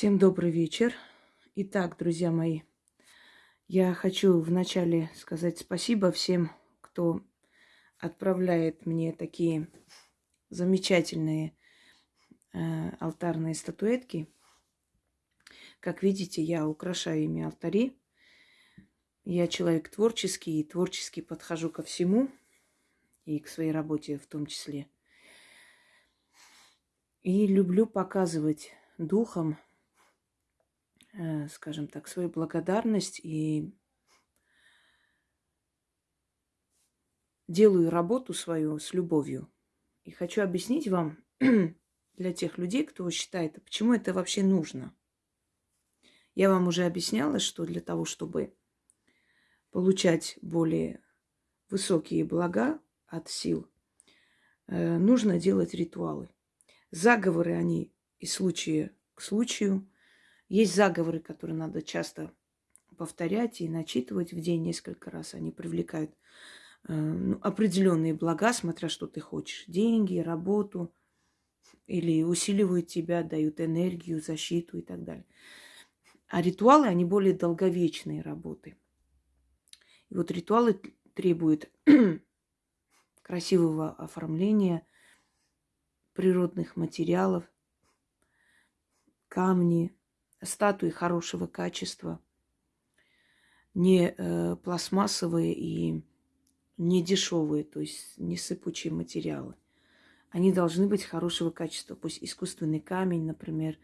Всем добрый вечер. Итак, друзья мои, я хочу вначале сказать спасибо всем, кто отправляет мне такие замечательные э, алтарные статуэтки. Как видите, я украшаю ими алтари. Я человек творческий и творчески подхожу ко всему, и к своей работе в том числе. И люблю показывать духом скажем так, свою благодарность и делаю работу свою с любовью. И хочу объяснить вам для тех людей, кто считает, а почему это вообще нужно. Я вам уже объясняла, что для того, чтобы получать более высокие блага от сил, э, нужно делать ритуалы. Заговоры, они из случая к случаю – есть заговоры, которые надо часто повторять и начитывать в день несколько раз. Они привлекают э, ну, определенные блага, смотря что ты хочешь. Деньги, работу. Или усиливают тебя, дают энергию, защиту и так далее. А ритуалы, они более долговечные работы. И вот ритуалы требуют красивого оформления природных материалов, камни, статуи хорошего качества, не э, пластмассовые и не дешевые, то есть не сыпучие материалы. Они должны быть хорошего качества, пусть искусственный камень, например,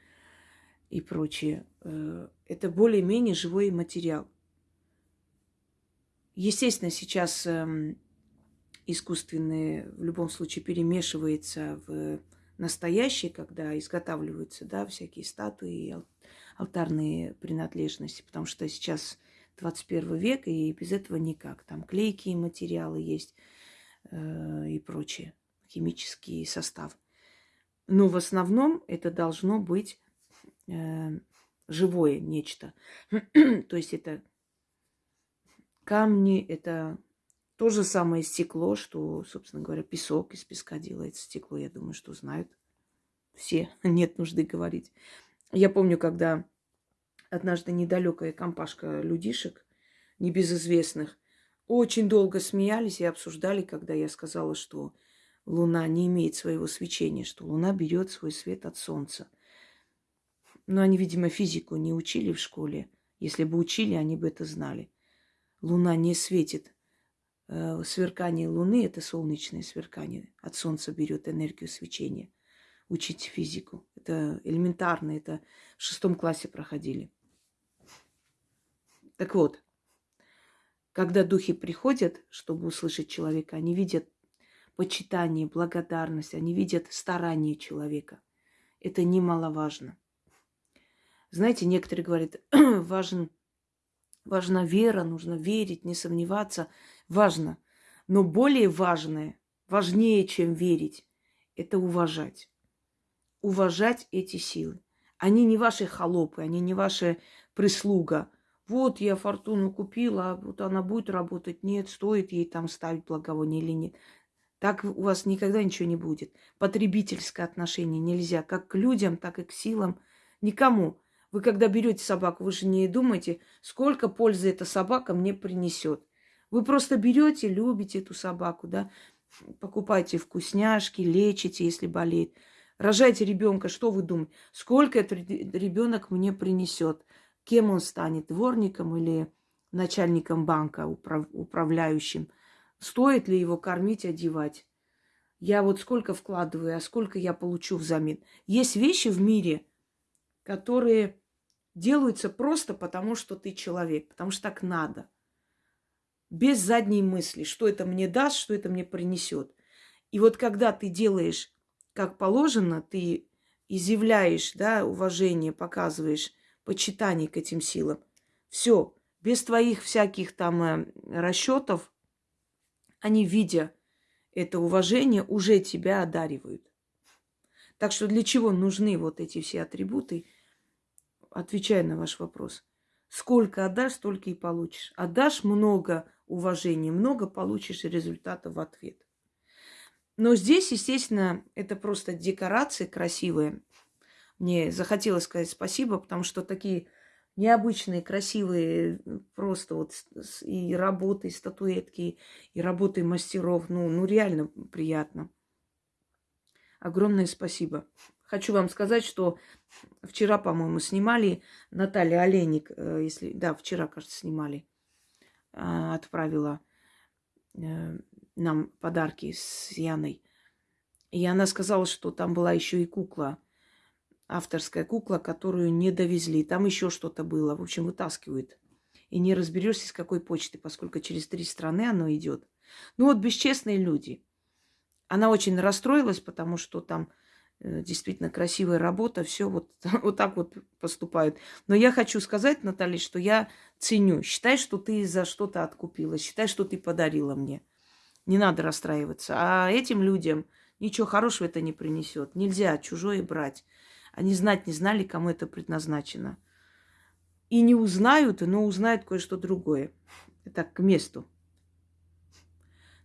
и прочее. Э, это более-менее живой материал. Естественно, сейчас э, искусственные в любом случае перемешивается в настоящие, когда изготавливаются да, всякие статуи, алтарные принадлежности, потому что сейчас 21 век, и без этого никак. Там клейкие материалы есть э, и прочее, химический состав. Но в основном это должно быть э, живое нечто. То есть это камни, это то же самое стекло, что, собственно говоря, песок из песка делается. Стекло, я думаю, что знают все. Нет нужды говорить. Я помню, когда однажды недалекая компашка людишек, небезызвестных, очень долго смеялись и обсуждали, когда я сказала, что Луна не имеет своего свечения, что Луна берет свой свет от Солнца. Но они, видимо, физику не учили в школе. Если бы учили, они бы это знали. Луна не светит. Э, сверкание Луны – это солнечное сверкание. От Солнца берет энергию свечения учить физику. Это элементарно, это в шестом классе проходили. Так вот, когда духи приходят, чтобы услышать человека, они видят почитание, благодарность, они видят старание человека. Это немаловажно. Знаете, некоторые говорят, важен, важна вера, нужно верить, не сомневаться. Важно. Но более важное, важнее, чем верить, это уважать уважать эти силы. Они не ваши холопы, они не ваша прислуга. Вот я фортуну купила, а вот она будет работать. Нет, стоит ей там ставить благовоние или нет. Так у вас никогда ничего не будет. Потребительское отношение нельзя. Как к людям, так и к силам. Никому. Вы когда берете собаку, вы же не думаете, сколько пользы эта собака мне принесет. Вы просто берете, любите эту собаку, да, покупаете вкусняшки, лечите, если болеет. Рожайте ребенка, что вы думаете? Сколько этот ребенок мне принесет? Кем он станет? Дворником или начальником банка, управ, управляющим? Стоит ли его кормить, одевать? Я вот сколько вкладываю, а сколько я получу взамен? Есть вещи в мире, которые делаются просто потому, что ты человек, потому что так надо. Без задней мысли, что это мне даст, что это мне принесет. И вот когда ты делаешь как положено, ты изъявляешь, да, уважение, показываешь почитание к этим силам. Все, без твоих всяких там э, расчетов, они, видя это уважение, уже тебя одаривают. Так что для чего нужны вот эти все атрибуты? Отвечая на ваш вопрос. Сколько отдашь, столько и получишь. Отдашь много уважения, много получишь результата в ответ. Но здесь, естественно, это просто декорации красивые. мне захотелось сказать спасибо, потому что такие необычные, красивые, просто вот и работы, и статуэтки, и работы мастеров. Ну, ну реально приятно. Огромное спасибо. Хочу вам сказать, что вчера, по-моему, снимали Наталья Олейник, э, если да, вчера, кажется, снимали, а, отправила э, нам подарки с Яной. И она сказала, что там была еще и кукла авторская кукла, которую не довезли. Там еще что-то было. В общем, вытаскивают. И не разберешься, с какой почты, поскольку через три страны оно идет. Ну вот бесчестные люди. Она очень расстроилась, потому что там э, действительно красивая работа, все вот, вот так вот поступают. Но я хочу сказать, Наталья, что я ценю. Считай, что ты за что-то откупила. Считай, что ты подарила мне. Не надо расстраиваться. А этим людям ничего хорошего это не принесет. Нельзя чужое брать. Они знать не знали, кому это предназначено. И не узнают, но узнают кое-что другое. Это к месту.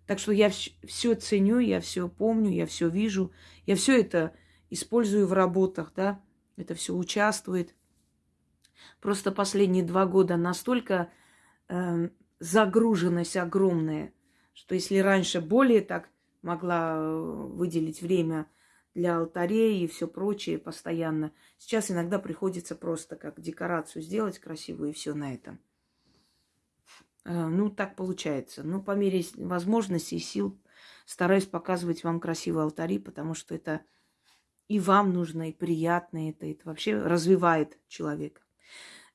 Так что я все ценю, я все помню, я все вижу, я все это использую в работах, да, это все участвует. Просто последние два года настолько э, загруженность огромная, что если раньше более так могла э, выделить время для алтарей и все прочее постоянно. Сейчас иногда приходится просто как декорацию сделать красивую и все на этом. Э, ну, так получается. Ну, по мере возможностей и сил стараюсь показывать вам красивые алтари, потому что это и вам нужно, и приятно это, это вообще развивает человека.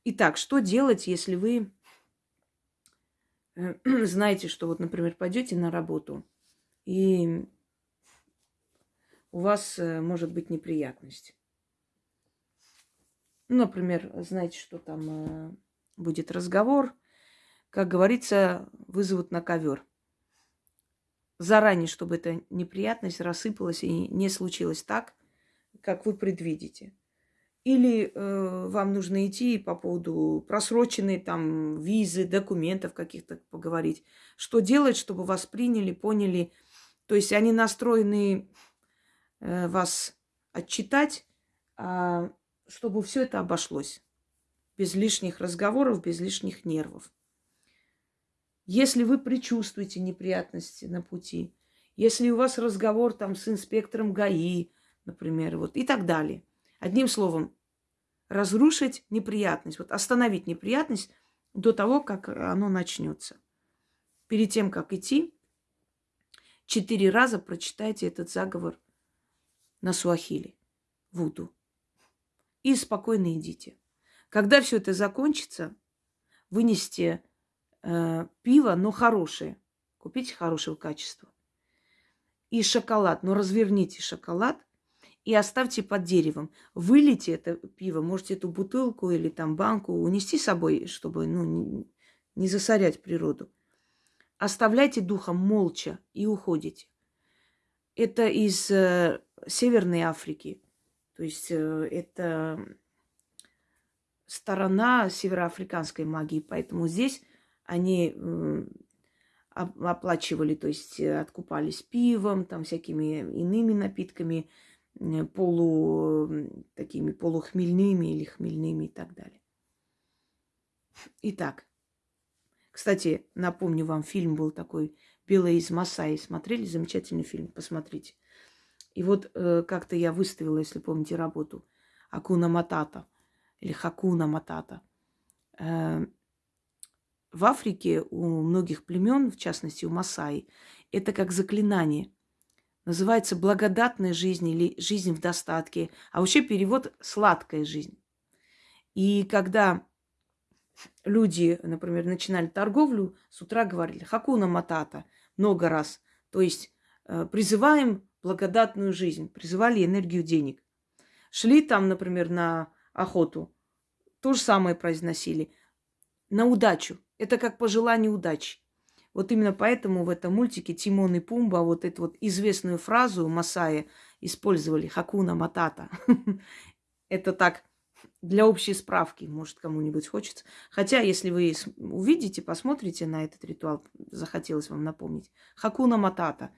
Итак, что делать, если вы знаете, что вот, например, пойдете на работу и у вас э, может быть неприятность. Ну, например, знаете, что там э, будет разговор, как говорится, вызовут на ковер. Заранее, чтобы эта неприятность рассыпалась и не случилось так, как вы предвидите. Или э, вам нужно идти по поводу просроченной там визы, документов каких-то поговорить. Что делать, чтобы вас приняли, поняли. То есть они настроены Э, вас отчитать, а чтобы все это обошлось. Без лишних разговоров, без лишних нервов. Если вы предчувствуете неприятности на пути, если у вас разговор там с инспектором ГАИ, например, вот и так далее. Одним словом, разрушить неприятность, вот остановить неприятность до того, как оно начнется. Перед тем, как идти, четыре раза прочитайте этот заговор на суахили, вуду. И спокойно идите. Когда все это закончится, вынесите э, пиво, но хорошее. Купите хорошего качества. И шоколад. Но разверните шоколад и оставьте под деревом. Вылейте это пиво, можете эту бутылку или там банку унести с собой, чтобы ну, не, засорять природу. Оставляйте духом молча и уходите. Это из э, Северной Африки. То есть э, это сторона североафриканской магии. Поэтому здесь они оплачивали, то есть э, откупались пивом, там всякими иными напитками, полу, такими полухмельными или хмельными и так далее. Итак, кстати, напомню вам, фильм был такой «Белая из Масаи». Смотрели? Замечательный фильм, посмотрите. И вот э, как-то я выставила, если помните, работу Акуна Матата или Хакуна Матата. Э, в Африке у многих племен, в частности у Масаи, это как заклинание. Называется благодатная жизнь или жизнь в достатке. А вообще перевод сладкая жизнь. И когда люди, например, начинали торговлю, с утра говорили Хакуна Матата много раз. То есть э, призываем благодатную жизнь, призывали энергию денег. Шли там, например, на охоту, то же самое произносили. На удачу. Это как пожелание удачи. Вот именно поэтому в этом мультике Тимон и Пумба вот эту вот известную фразу Масая использовали «Хакуна Матата». Это так для общей справки, может, кому-нибудь хочется. Хотя, если вы увидите, посмотрите на этот ритуал, захотелось вам напомнить. Хакуна Матата.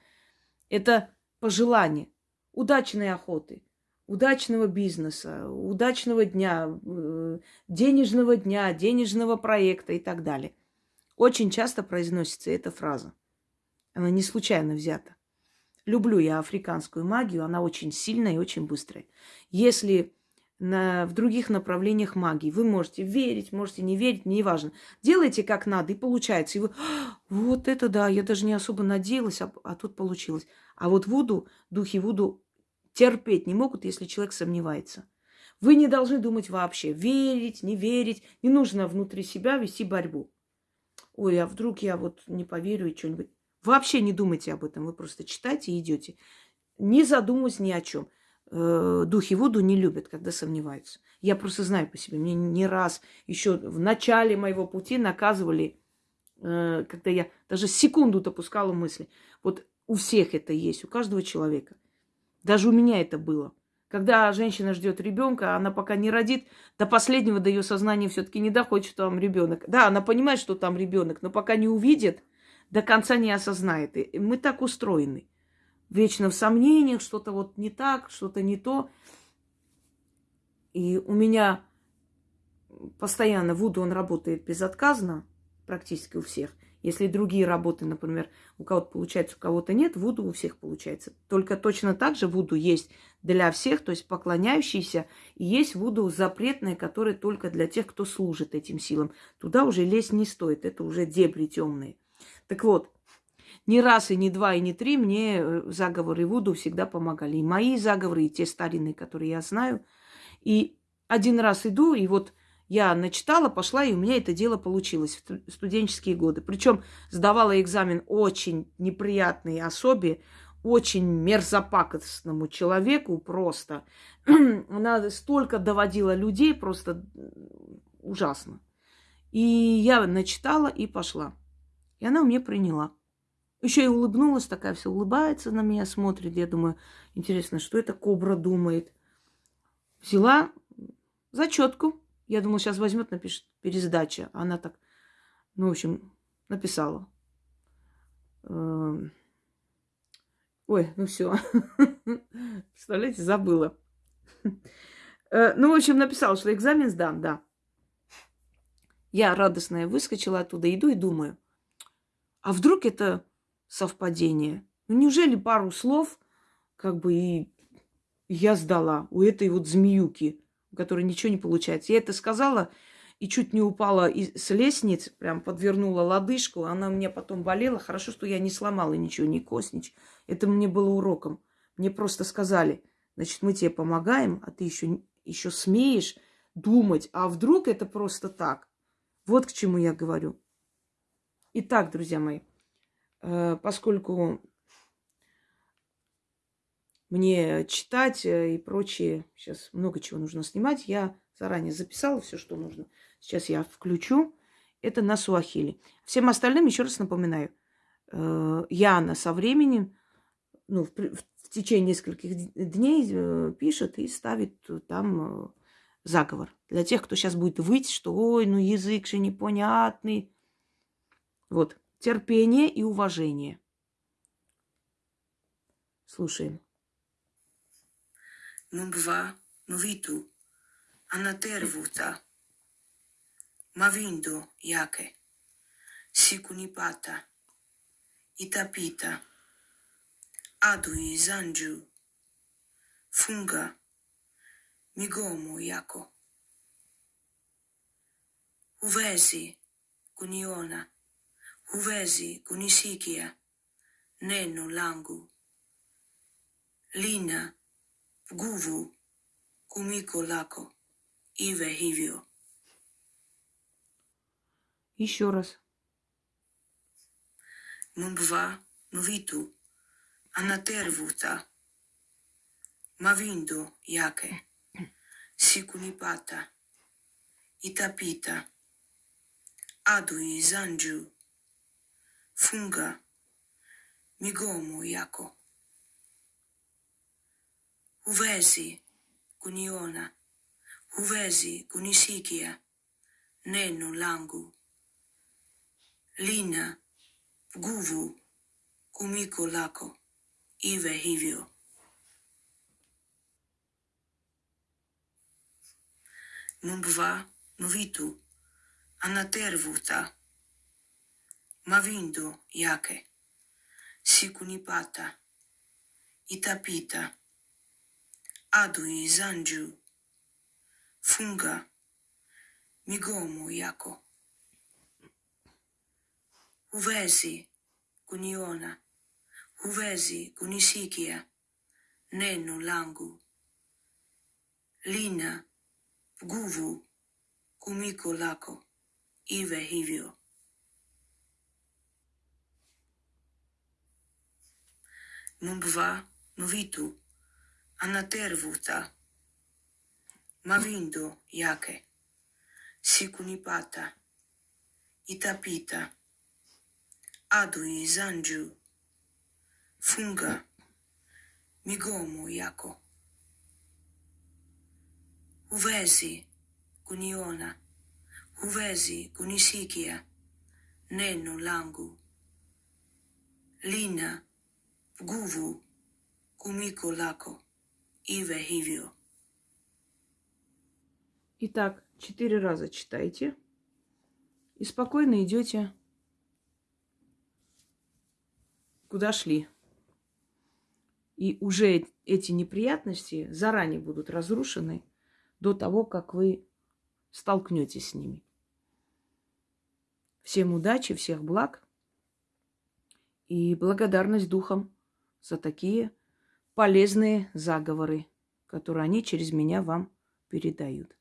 Это пожелание удачной охоты, удачного бизнеса, удачного дня, э, денежного дня, денежного проекта и так далее. Очень часто произносится эта фраза. Она не случайно взята. Люблю я африканскую магию, она очень сильная и очень быстрая. Если на, в других направлениях магии. Вы можете верить, можете не верить, неважно. Делайте как надо, и получается. И вы, «А, вот это да, я даже не особо надеялась, а, а тут получилось. А вот Вуду, духи Вуду терпеть не могут, если человек сомневается. Вы не должны думать вообще, верить, не верить. Не нужно внутри себя вести борьбу. Ой, а вдруг я вот не поверю и что-нибудь. Вообще не думайте об этом, вы просто читайте и идете. Не задумываясь ни о чем э, духи Вуду не любят, когда сомневаются. Я просто знаю по себе. Мне не раз еще в начале моего пути наказывали, э, когда я даже секунду допускала мысли. Вот у всех это есть, у каждого человека. Даже у меня это было. Когда женщина ждет ребенка, она пока не родит, до последнего до ее сознания все-таки не доходит, что там ребенок. Да, она понимает, что там ребенок, но пока не увидит, до конца не осознает. И мы так устроены вечно в сомнениях, что-то вот не так, что-то не то. И у меня постоянно Вуду, он работает безотказно, практически у всех. Если другие работы, например, у кого-то получается, у кого-то нет, Вуду у всех получается. Только точно так же Вуду есть для всех, то есть поклоняющиеся, и есть Вуду запретное, которое только для тех, кто служит этим силам. Туда уже лезть не стоит, это уже дебри темные. Так вот, ни раз, и не два, и не три мне э, заговоры Вуду всегда помогали. И мои заговоры, и те старинные, которые я знаю. И один раз иду, и вот я начитала, пошла, и у меня это дело получилось в студенческие годы. Причем сдавала экзамен очень неприятной особе, очень мерзопакостному человеку просто. Она столько доводила людей, просто ужасно. И я начитала и пошла. И она у меня приняла. Еще и улыбнулась, такая все улыбается на меня, смотрит. Я думаю, интересно, что это кобра думает. Взяла зачетку. Я думала, сейчас возьмет, напишет пересдача. Она так, ну, в общем, написала. Эм, ой, ну все. Представляете, забыла. Э, ну, в общем, написала, что экзамен сдам, да. Я радостная выскочила оттуда, иду и думаю, а вдруг это совпадение. Ну неужели пару слов, как бы и я сдала у этой вот змеюки, которой ничего не получается. Я это сказала и чуть не упала с лестниц, прям подвернула лодыжку. Она мне потом болела. Хорошо, что я не сломала ничего, ни кость. Это мне было уроком. Мне просто сказали, значит, мы тебе помогаем, а ты еще, еще смеешь думать, а вдруг это просто так. Вот к чему я говорю. Итак, друзья мои, Э, поскольку мне читать э, и прочее, сейчас много чего нужно снимать, я заранее записала все, что нужно. Сейчас я включу. Это на суахили. Всем остальным еще раз напоминаю. Э, Яна со временем, ну, в, течение нескольких дней пишет и ставит там заговор. Для тех, кто сейчас будет выть, что ой, ну язык же непонятный. Вот терпение и уважение. Слушаем. Numva, nuvitu, anatervuta, mavindo yake, sikunipata, itapita, adui zanju, funga, migomo yako, huwezi kuniona, huwezi kunisikia, neno langu, lina nguvu kumiko lako. Iwe hivyo. Еще раз. Mumba mvitu anatervuta mavindo yake sikunipata itapita adui zanju funga migomo yako. Huwezi kuniona, huwezi kunisikia neno langu. Lina nguvu kumiko lako, iwe hivyo. Mumbva mvitu Anatervuta. Mavindo yake. Sikunipata. Itapita. Adui zanju. Funga. Migomo yako. Huwezi kuniona. Huwezi kunisikia. Neno langu. Lina guvu kumiko lako. Iwe hivyo. a natervuta. Ma vindu jake, sikunipata, itapita, adui zanju, funga, migomo, jako. Uvesi, kuniona, uvesi, kunisikia, nenu langu. Lina, guvu, kumiko lako. Iwe hivyo. Итак, четыре раза читайте. И спокойно идете, куда шли. И уже эти неприятности заранее будут разрушены до того, как вы столкнетесь с ними. Всем удачи, всех благ и благодарность духам за такие полезные заговоры, которые они через меня вам передают.